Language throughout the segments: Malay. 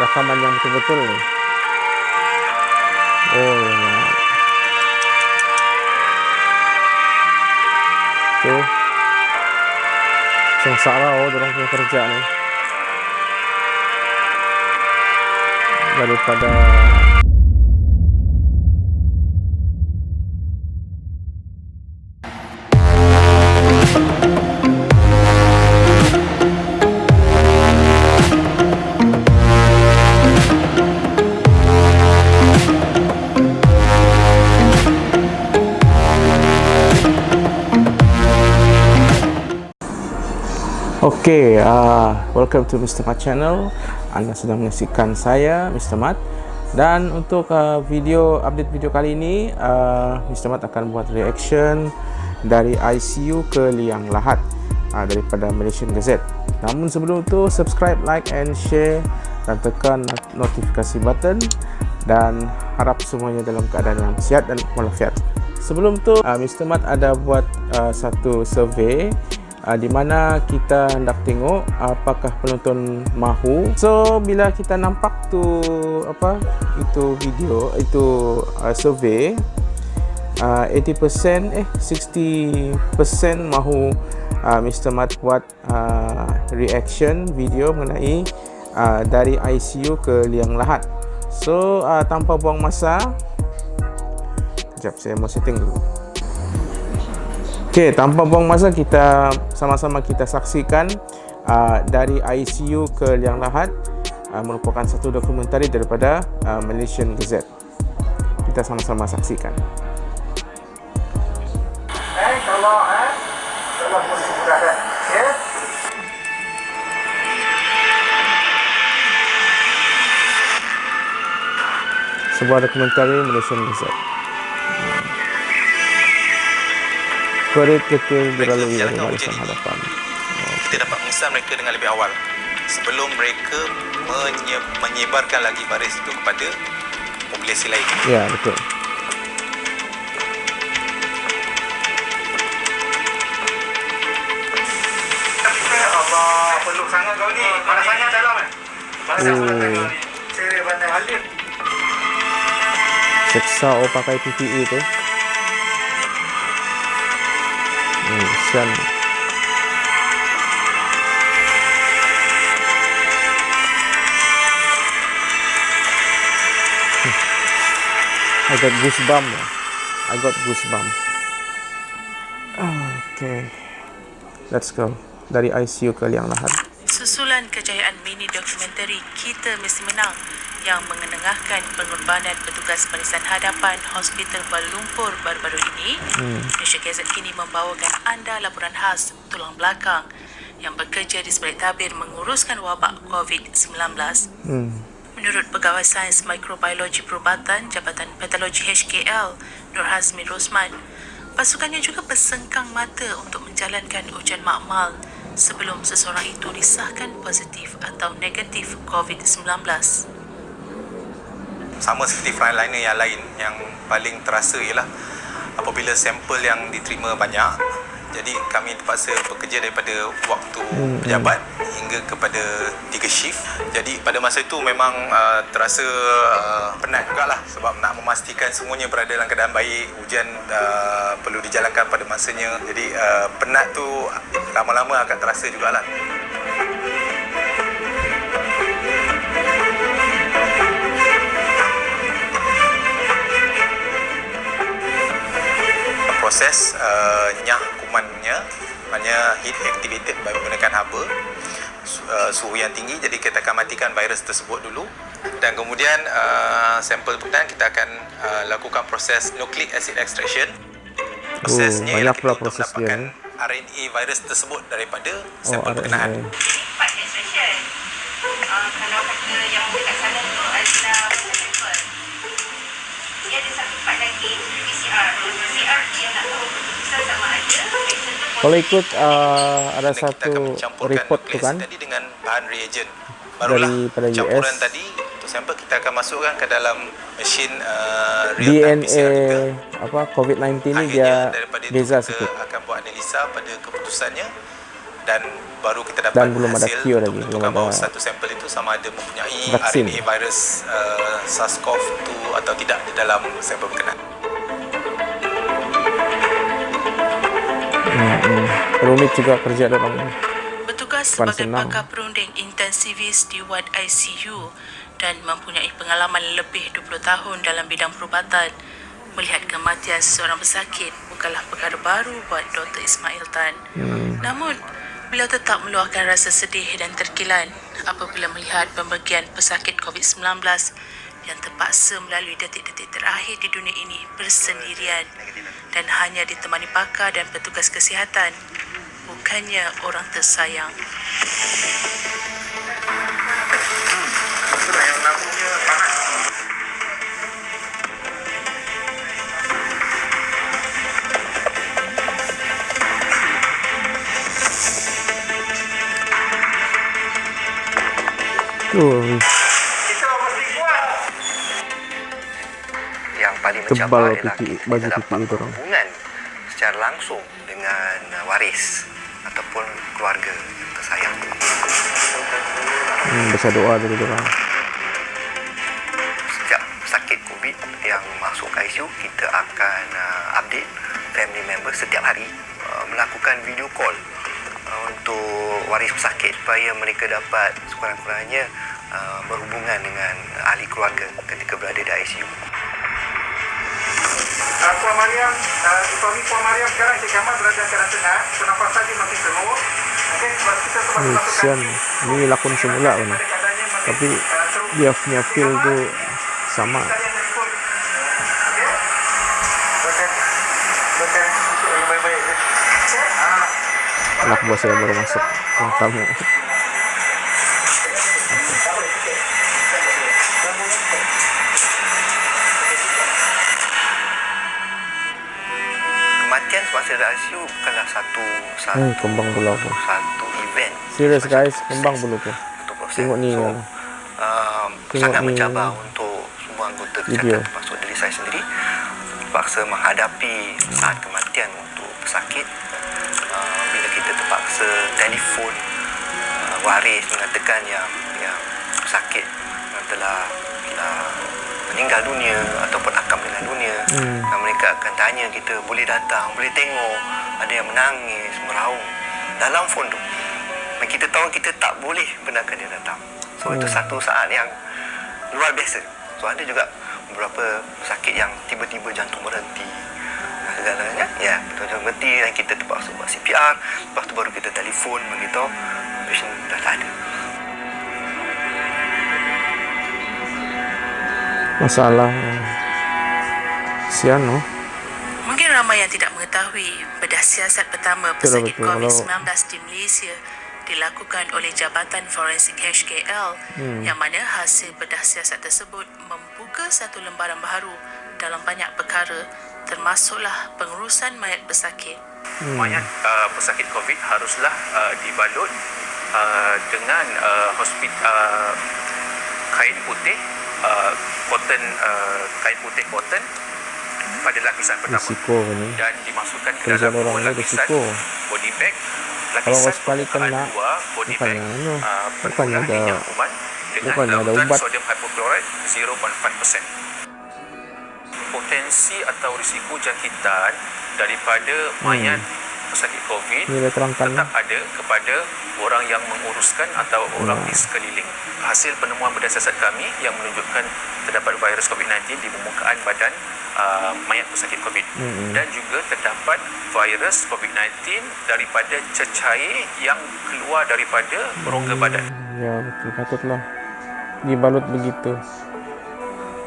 rakaman yang betul-betul ni. Oh, ya. Tu. Sengsara oh, orang punya kerja ni. Daripada Okay, uh, welcome to Mr. Mat channel. Anda sedang menyaksikan saya, Mr. Mat. Dan untuk uh, video update video kali ini, uh, Mr. Mat akan buat reaction dari ICU ke Liang Lahat uh, daripada Malaysian Gazette. Namun sebelum itu, subscribe, like and share dan tekan notifikasi button dan harap semuanya dalam keadaan yang sihat dan walafiat. Sebelum tu, uh, Mr. Mat ada buat uh, satu survey uh, di mana kita hendak tengok apakah penonton mahu so bila kita nampak tu apa itu video itu uh, survey uh, 80% eh 60% mahu uh, Mr. Mat buat uh, reaction video mengenai uh, dari ICU ke liang lahat so uh, tanpa buang masa Sekejap, saya mau setting dulu. Okey, tanpa buang masa kita sama-sama kita saksikan uh, dari ICU ke Liang Lahat uh, merupakan satu dokumentari daripada uh, Malaysian Gazette. Kita sama-sama saksikan. Eh, kalau eh, kalau polisi sudah ada, ya. Sebuah dokumentari Malaysian Gazette. Kuarit kecil berlalu yang barisan hadapan. Kita dapat mengesan mereka dengan lebih awal sebelum mereka menye menyebarkan lagi baris itu kepada populasi lain. Ya, betul. Allah, peluk sangat kau ni. Mana sangat dalam eh? Mana sangat kau ni? Saya pandai halir. Seksa oh pakai PPE tu. Sian. I got goosebump. I got goosebump. Okay. Let's go. Dari ICU ke Liang Lahat. Susulan kejayaan mini dokumentari Kita Mesti Menang yang mengenengahkan pengorbanan petugas barisan hadapan Hospital Kuala Lumpur baru-baru ini, hmm. Malaysia Gazette kini membawakan anda laporan khas tulang belakang yang bekerja di sebalik tabir menguruskan wabak COVID-19. Hmm. Menurut Pegawai Sains Mikrobiologi Perubatan Jabatan Patologi HKL, Nur Hazmi Rosman, pasukannya juga bersengkang mata untuk menjalankan ujian makmal sebelum seseorang itu disahkan positif atau negatif COVID-19 sama seperti frontliner yang lain yang paling terasa ialah apabila sampel yang diterima banyak jadi kami terpaksa bekerja daripada waktu hmm. pejabat hingga kepada tiga shift. Jadi pada masa itu memang uh, terasa uh, penat juga lah sebab nak memastikan semuanya berada dalam keadaan baik ujian uh, perlu dijalankan pada masanya. Jadi uh, penat tu lama-lama akan terasa jugalah. Proses uh, maknanya heat activated by menggunakan haba uh, suhu yang tinggi. Jadi kita akan matikan virus tersebut dulu. Dan kemudian uh, sampel kemudian kita akan uh, lakukan proses nucleic acid extraction. Prosesnya oh, banyak pula proses dia RNA virus tersebut daripada sampel oh, berkenaan part extraction. Uh, kalau kata yang dekat sana tu adalah sampel. Dia ada satu part lagi PCR PCR kalau ikut uh, ada satu report tu kan tadi dengan bahan reagent barulah pada campuran US. tadi untuk sampel kita akan masukkan ke dalam mesin uh, real DNA apa COVID-19 ni dia beza sikit akan buat analisa pada keputusannya dan baru kita dapat Dan belum ada hasil cure lagi, belum bahawa ada satu sampel itu sama ada mempunyai vaksin. RNA virus uh, SARS-CoV-2 atau tidak di dalam sampel berkenaan. Hmm, hmm. Rumit juga kerja dalam Bertugas Bukan sebagai senang. pakar perunding intensivis di ward ICU dan mempunyai pengalaman lebih 20 tahun dalam bidang perubatan, melihat kematian seseorang pesakit bukanlah perkara baru buat Dr. Ismail Tan. hmm. Namun, beliau tetap meluahkan rasa sedih dan terkilan apabila melihat pembagian pesakit COVID-19 yang terpaksa melalui detik-detik terakhir di dunia ini bersendirian dan hanya ditemani pakar dan petugas kesihatan, bukannya orang tersayang. Tuh, paling Tebal pipi- baju pipi itu orang. hubungan secara langsung dengan uh, waris ataupun keluarga yang tersayang. hmm, baca doa dari orang. Setiap sakit COVID yang masuk ke ICU, kita akan uh, update family member setiap hari uh, melakukan video call uh, untuk waris pesakit supaya mereka dapat sekurang-kurangnya uh, berhubungan dengan ahli keluarga ketika berada di ICU. Uh, Puan Mariam, uh, suami Puan Mariam sekarang Encik Kamal berada keadaan tengah, pernafasan dia masih penuh. Okey, sebab kita sebab Hmm, masukkan sian. Ini lakon semula masih Tapi teruk. dia punya feel tu sama. Ah, Anak buah saya baru masuk ruang tamu. Di ICU bukanlah satu satu Hmm, kembang pula aku. satu event. Serius guys, kembang bulu tu. Tengok ni So, kan. um, Tengok sangat ni. mencabar untuk semua anggota kesihatan termasuk diri saya sendiri terpaksa menghadapi saat kematian untuk pesakit uh, bila kita terpaksa telefon uh, waris mengatakan yang yang pesakit yang telah telah meninggal dunia ataupun akan meninggal dunia Hmm. Mereka akan tanya kita boleh datang boleh tengok. Ada yang menangis meraung. Dalam phone tu dan kita tahu kita tak boleh benarkan dia datang. So itu Hmm. satu saat yang luar biasa. So ada juga beberapa sakit yang tiba-tiba jantung berhenti. Segalanya ya jantung berhenti dan kita terpaksa buat CPR lepas tu baru kita telefon beritahu patient dah tak ada. Masalah sian no. Mungkin ramai yang tidak mengetahui bedah siasat pertama pesakit betul. COVID-19 di Malaysia dilakukan oleh Jabatan Forensik HKL Hmm. yang mana hasil bedah siasat tersebut membuka satu lembaran baru dalam banyak perkara termasuklah pengurusan mayat pesakit. Hmm. mayat uh, pesakit COVID haruslah uh, dibalut uh, dengan uh, hospit uh, kain putih uh, cotton uh, kain putih cotton pada lapisan pertama Risiko ni. dan dimasukkan ke dalam orang dua lapisan risiko. body bag Kalau lapisan sekali permukaan kena, dua body bag bukannya uh, bukannya penuh ada- minyak kuman dengan bukannya ada ubat. sodium hypochlorite 0.5% potensi atau risiko jangkitan daripada mayat pesakit COVID tetap ada kepada orang yang menguruskan atau orang di sekeliling. Hasil penemuan berdasarkan kami yang menunjukkan terdapat virus COVID-19 di permukaan badan uh, mayat pesakit COVID Mm-mm. dan juga terdapat virus COVID-19 daripada cecair yang keluar daripada rongga badan. Ya betul patutlah dibalut begitu.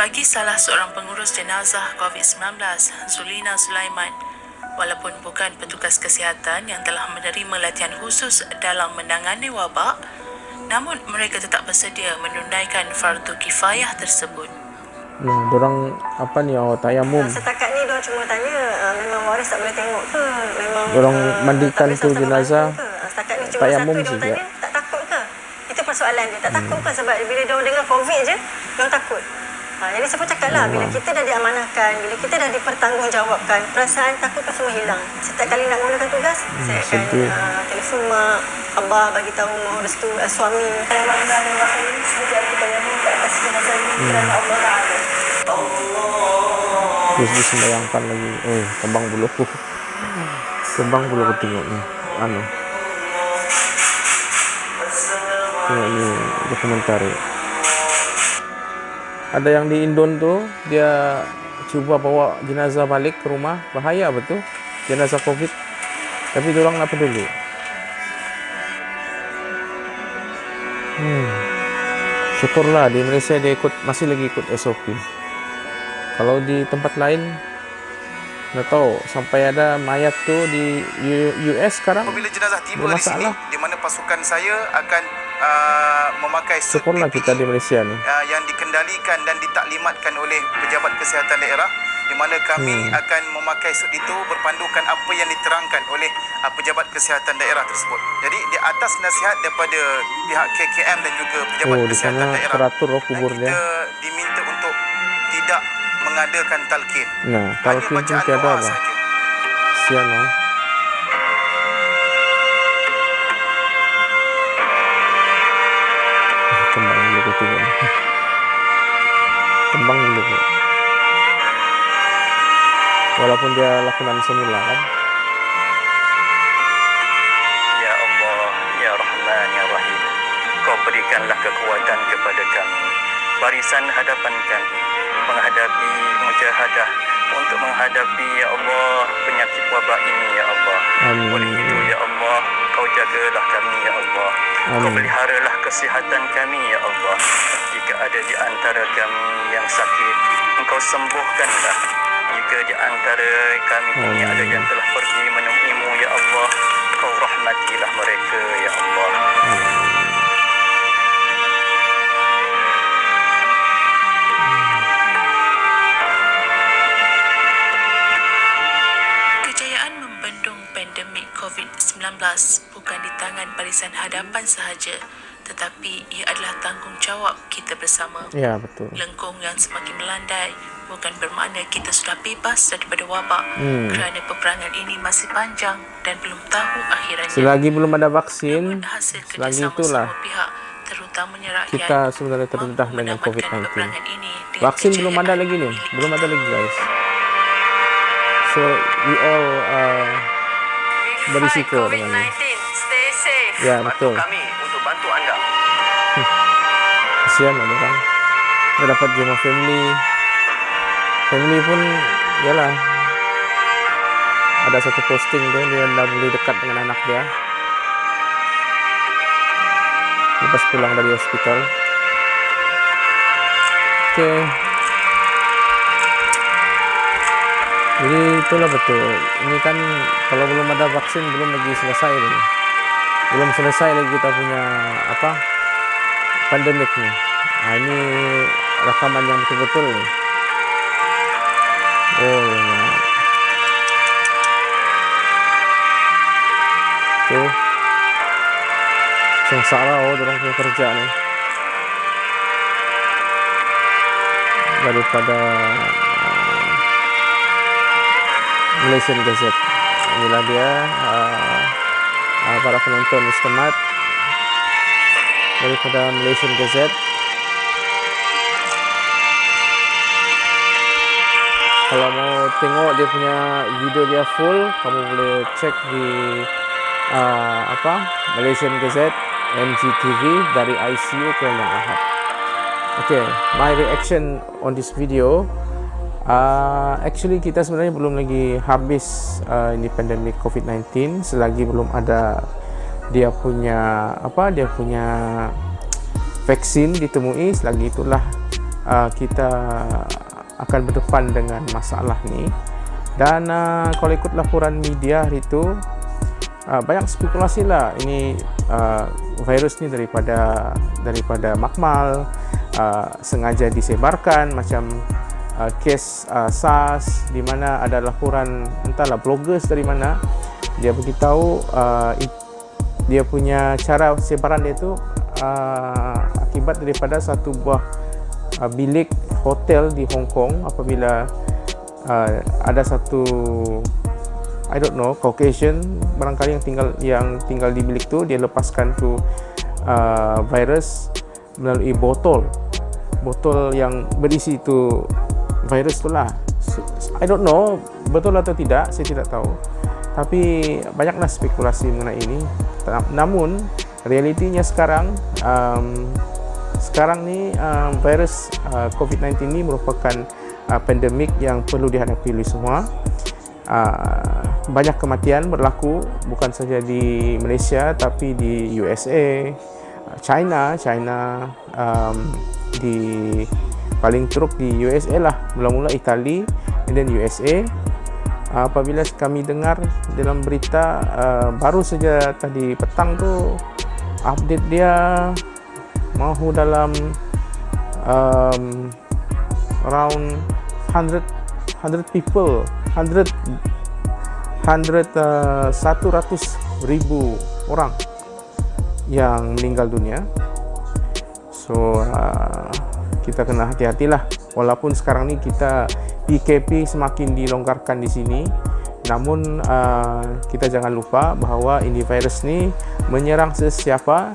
Bagi salah seorang pengurus jenazah COVID-19, Zulina Sulaiman, walaupun bukan petugas kesihatan yang telah menerima latihan khusus dalam menangani wabak, namun mereka tetap bersedia menunaikan fardu kifayah tersebut. Hmm, dorang apa ni awak tayamum. Setakat ni dia cuma tanya uh, memang waris tak boleh tengok ke? Memang Dorang uh, mandikan tak boleh tu jenazah? Ah, Setakat ni cuma tayamum satu dia tanya, tak takut ke? Itu persoalan dia. Tak takut ke sebab bila dia dengar COVID je, dia takut. Ha, jadi saya pun cakap lah, bila kita dah diamanahkan, bila kita dah dipertanggungjawabkan, perasaan takut tu semua hilang. Setiap kali nak mulakan tugas, saya akan uh, telefon mak, abah bagi tahu mohon restu uh, suami. Saya bangga dan rasa ini aku bayangkan atas jenazah ini kerana Allah Ta'ala. Terus disembayangkan lagi. Eh, kembang buluku. Kembang buluku tengok ni. Anu. Tengok ni dokumentari. Ada yang di Indon tu, dia cuba bawa jenazah balik ke rumah. Bahaya betul. Jenazah COVID. Tapi orang nak peduli. Hmm. Syukurlah di Malaysia dia ikut masih lagi ikut SOP. Kalau di tempat lain nggak tahu sampai ada mayat tu di US sekarang Apabila jenazah tiba di sini di mana pasukan saya akan uh, memakai syukurlah PPE kita di Malaysia ni uh, yang dikendalikan dan ditaklimatkan oleh pejabat kesihatan daerah di mana kami Hmm. akan memakai suit itu berpandukan apa yang diterangkan oleh uh, pejabat kesihatan daerah tersebut. Jadi di atas nasihat daripada pihak KKM dan juga pejabat Oh, di kesihatan sana daerah teratur oh kuburnya. kita diminta untuk tidak mengadakan talqin. nah talqin pun tiada doa lah sahaja. kesian lah tengok ni. kembang dulu aku. walaupun dia lakonan semula kan Ya Allah, Ya Rahman, Ya Rahim. Kau berikanlah kekuatan kepada kami. Barisan hadapan kami. Menghadapi mujahadah. Untuk menghadapi, Ya Allah, penyakit wabak ini, Ya Allah. Amin. Oleh itu, Allah, Kau jagalah kami, Ya Allah. Kau peliharalah kesihatan kami, Ya Allah. Jika ada di antara kami yang sakit, Engkau sembuhkanlah. Jika di antara kami ini Amin. ada yang telah pergi menemuimu, Ya Allah, Kau rahmatilah mereka, Ya Allah. COVID-19 bukan di tangan barisan hadapan sahaja tetapi ia adalah tanggungjawab kita bersama. ya betul Lengkung yang semakin melandai bukan bermakna kita sudah bebas daripada wabak Hmm. kerana peperangan ini masih panjang dan belum tahu akhirannya. selagi belum ada vaksin Namun hasil selagi itulah pihak terutamanya rakyat kita sebenarnya terdedah dengan menamatkan COVID-19 peperangan ini dengan vaksin belum ada lagi milik belum ada lagi guys so we all uh, berisiko dengan ini. Ya betul. kami untuk bantu anda. kesian ada orang. Dia dapat jumpa family. Family pun yalah. Ada satu posting tu dia dah boleh dekat dengan anak dia. Lepas pulang dari hospital. Oke jadi itulah betul ini kan kalau belum ada vaksin belum lagi selesai ini belum selesai lagi kita punya apa pandemik. Nah, ini rekaman yang betul-betul. Oh, ya. Tuh. Sengsara oh, orang punya kerja nih. Daripada Malaysian Gazette. Inilah dia uh, uh, para penonton. Mat daripada Malaysian Gazette. Kalau mau tengok dia punya video dia full, kamu boleh cek di uh, apa Malaysian Gazette MGTV dari ICU ke Yang Ahad. Okay, my reaction on this video. Uh, actually kita sebenarnya belum lagi habis uh, ini pandemik COVID-19 selagi belum ada dia punya apa dia punya vaksin ditemui selagi itulah uh, kita akan berdepan dengan masalah ni. Dan uh, kalau ikut laporan media hari itu uh, banyak spekulasi lah. Ini uh, virus ni daripada daripada makmal uh, sengaja disebarkan macam uh, kes uh, SARS di mana ada laporan entahlah bloggers dari mana dia beritahu uh, it- dia punya cara sebaran dia tu uh, akibat daripada satu buah uh, bilik hotel di Hong Kong apabila uh, ada satu I don't know Caucasian barangkali yang tinggal yang tinggal di bilik tu dia lepaskan tu uh, virus melalui botol. Botol yang berisi tu virus tu lah. I don't know betul atau tidak saya tidak tahu. Tapi banyaklah spekulasi mengenai ini. Namun realitinya sekarang um, sekarang ni um, virus uh, COVID-19 ini merupakan uh, pandemik yang perlu dihadapi oleh semua. Uh, banyak kematian berlaku bukan saja di Malaysia tapi di USA, China, China um, di paling teruk di USA lah. Mula-mula Itali and then USA uh, apabila kami dengar dalam berita uh, baru saja tadi petang tu update dia mahu dalam um, around 100 100 people. 100 100 uh, 100 ribu orang yang meninggal dunia. So uh, kita kena hati-hatilah walaupun sekarang ni kita PKP semakin dilonggarkan di sini namun uh, kita jangan lupa bahawa ini virus ni menyerang sesiapa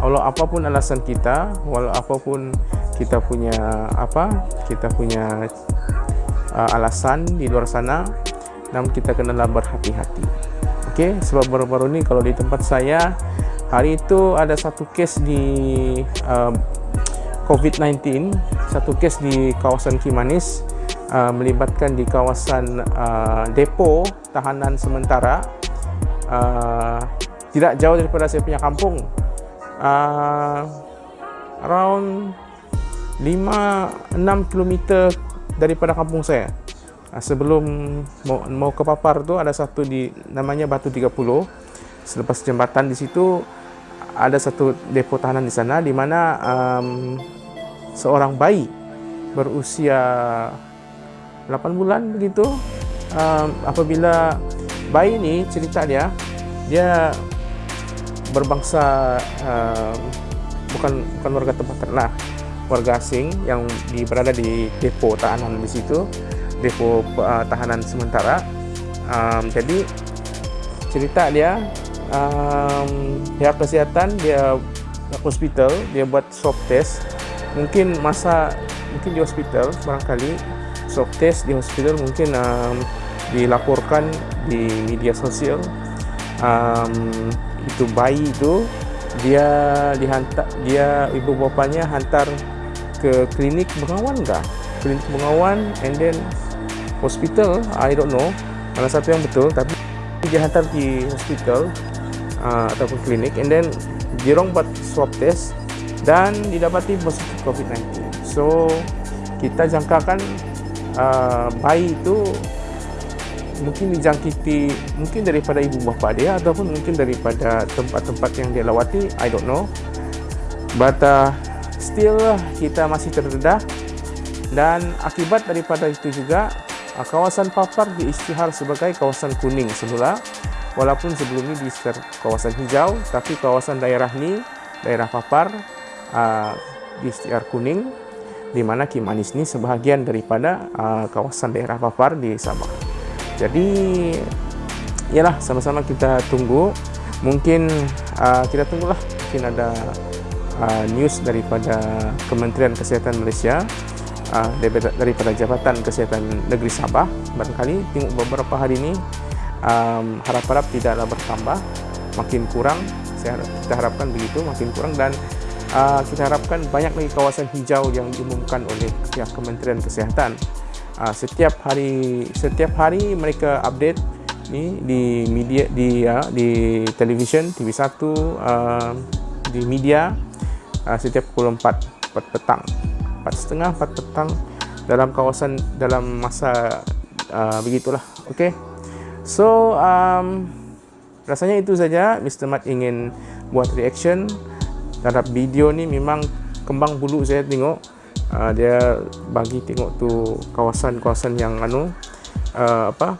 walau apa pun alasan kita walau apa pun kita punya apa kita punya uh, alasan di luar sana namun kita kenalah berhati-hati Okey, sebab baru-baru ni kalau di tempat saya hari itu ada satu kes di uh, COVID-19 satu kes di kawasan Kimanis uh, melibatkan di kawasan uh, depo tahanan sementara. Uh, tidak jauh daripada saya punya kampung uh, around 5-6 km daripada kampung saya. Ah, sebelum mau, mau ke Papar tu ada satu di namanya Batu 30 selepas jembatan di situ ada satu depo tahanan di sana di mana um, seorang bayi berusia 8 bulan begitu um, apabila bayi ini cerita dia dia berbangsa um, bukan bukan warga tempatan lah warga asing yang di, berada di depo tahanan di situ depo uh, tahanan sementara. Um, jadi cerita dia um, pihak kesihatan dia hospital dia buat swab test mungkin masa mungkin di hospital barangkali swab test di hospital mungkin um, dilaporkan di media sosial. Um, itu bayi itu dia dihantar dia ibu bapanya hantar ke klinik bengawan kah? Klinik bengawan and then hospital I don't know. Mana satu yang betul tapi dia hantar di hospital uh, ataupun klinik and then dirong buat swab test dan didapati positif COVID-19 so kita jangkakan uh, bayi itu mungkin dijangkiti mungkin daripada ibu bapa dia ataupun mungkin daripada tempat-tempat yang dia lawati I don't know. But uh, still kita masih terdedah. Dan akibat daripada itu juga Ah, kawasan Papar diisytihar sebagai kawasan kuning semula. Walaupun sebelum ini diisytihar kawasan hijau tapi kawasan daerah ni daerah Papar uh, diisytihar kuning di mana Kimanis ni sebahagian daripada uh, kawasan daerah Papar di Sabah jadi ialah sama-sama kita tunggu. Mungkin uh, kita tunggulah. Mungkin ada uh, news daripada Kementerian Kesihatan Malaysia uh, daripada, Jabatan Kesihatan Negeri Sabah. Barangkali tengok beberapa hari ini harap-harap tidaklah bertambah. Makin kurang saya kita harapkan begitu makin kurang dan uh, kita harapkan banyak lagi kawasan hijau yang diumumkan oleh pihak Kementerian Kesihatan. Uh, setiap hari setiap hari mereka update ni di media di uh, di televisyen TV1 uh, di media uh, setiap pukul 4 4 petang. 4.30 4 petang dalam kawasan dalam masa uh, begitulah okey so um, rasanya itu saja. Mr. Mat ingin buat reaction terhadap video ni memang kembang bulu saya tengok. Uh, dia bagi tengok tu kawasan-kawasan yang anu uh, apa?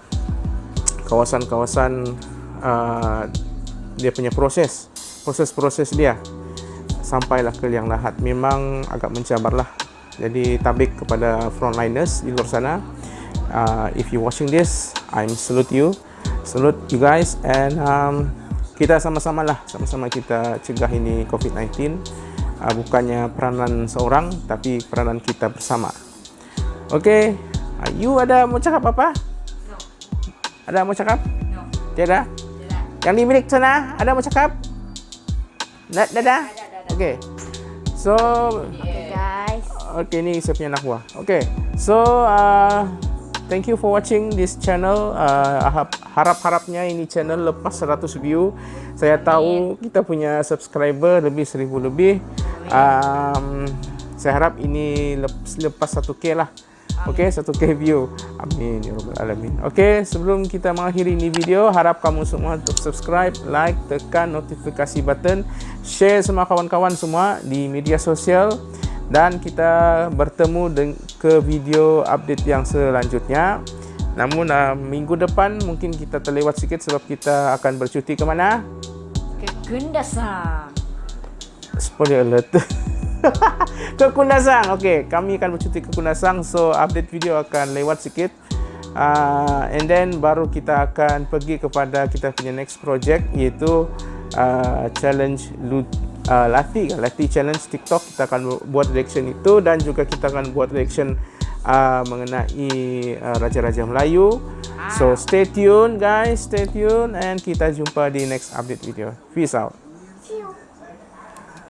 Kawasan-kawasan uh, dia punya proses proses-proses dia sampailah ke liang lahat. Memang agak mencabarlah. Jadi tabik kepada frontliners di luar sana. Uh, if you watching this, I'm salute you, salute you guys, and um, kita sama-sama lah, sama-sama kita cegah ini COVID-19. Uh, bukannya peranan seorang, tapi peranan kita bersama. Okay, uh, you ada mau cakap apa? No. Ada mau cakap? No. Tiada? Tiada. Yang di milik sana, ada mau cakap? Dah, dah, dah? Okay. So, Okay guys. Okay, ni saya punya anak buah. Okay, so uh, thank you for watching this channel. Uh, harap-harapnya ini channel lepas 100 view. Saya tahu kita punya subscriber lebih 1000 lebih. Um, saya harap ini lepas 1k lah. Okey, satu k view. Amin ya rabbal alamin. Okey, sebelum kita mengakhiri ini video, harap kamu semua untuk subscribe, like, tekan notifikasi button, share semua kawan-kawan semua di media sosial dan kita bertemu ke video update yang selanjutnya. Namun uh, minggu depan mungkin kita terlewat sikit sebab kita akan bercuti ke mana? Ke Kundasang. Spoiler alert. ke Kundasang. Okey, kami akan bercuti ke Kundasang. So, update video akan lewat sikit. Uh, and then baru kita akan pergi kepada kita punya next project iaitu uh, challenge loot uh, latih latih challenge TikTok kita akan buat reaction itu dan juga kita akan buat reaction uh, mengenai uh, raja-raja Melayu. So stay tune guys, stay tune and kita jumpa di next update video. Peace out.